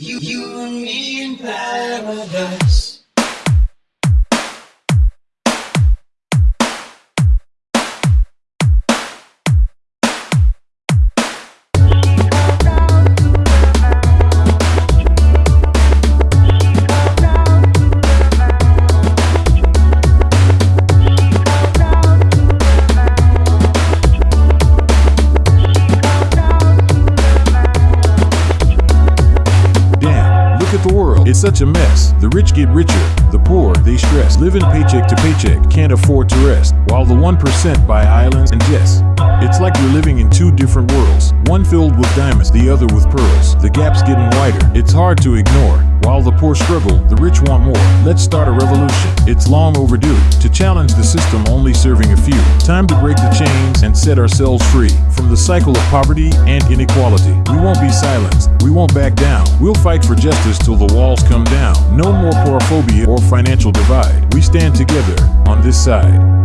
You, you and me in paradise. At the world. It's such a mess. The rich get richer, the poor, they stress. Living paycheck to paycheck, can't afford to rest. While the 1% buy islands and jets. It's like we're living in two different worlds. One filled with diamonds, the other with pearls. The gap's getting wider, it's hard to ignore. While the poor struggle, the rich want more. Let's start a revolution. It's long overdue to challenge the system only serving a few. Time to break the chains and set ourselves free from the cycle of poverty and inequality. We won't be silenced. We won't back down. We'll fight for justice till the walls come down. No more porophobia or financial divide. We stand together on this side.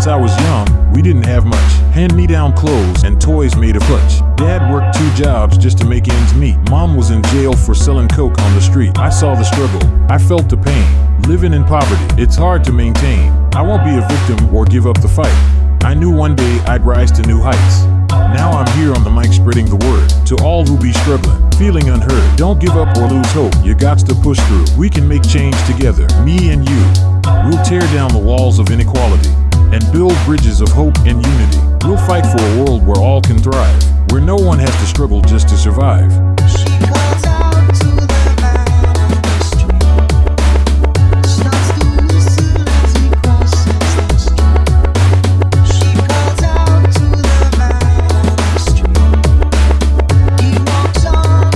Since I was young, we didn't have much. Hand me down clothes and toys made of clutch. Dad worked two jobs just to make ends meet. Mom was in jail for selling coke on the street. I saw the struggle. I felt the pain. Living in poverty, it's hard to maintain. I won't be a victim or give up the fight. I knew one day I'd rise to new heights. Now I'm here on the mic spreading the word to all who be struggling, feeling unheard. Don't give up or lose hope. You got to push through. We can make change together, me and you. We'll tear down the walls of inequality and build bridges of hope and unity. We'll fight for a world where all can thrive, where no one has to struggle just to survive. She calls out to the man on the street. Starts to whistle as he crosses the street. She calls out to the man on the street. He walks on,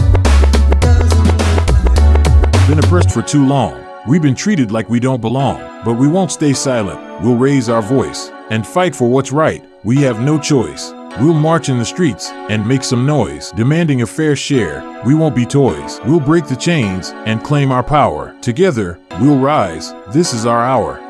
doesn't look back. Been oppressed for too long. We've been treated like we don't belong, but we won't stay silent. We'll raise our voice and fight for what's right. We have no choice. We'll march in the streets and make some noise, demanding a fair share. We won't be toys. We'll break the chains and claim our power. Together, we'll rise. This is our hour.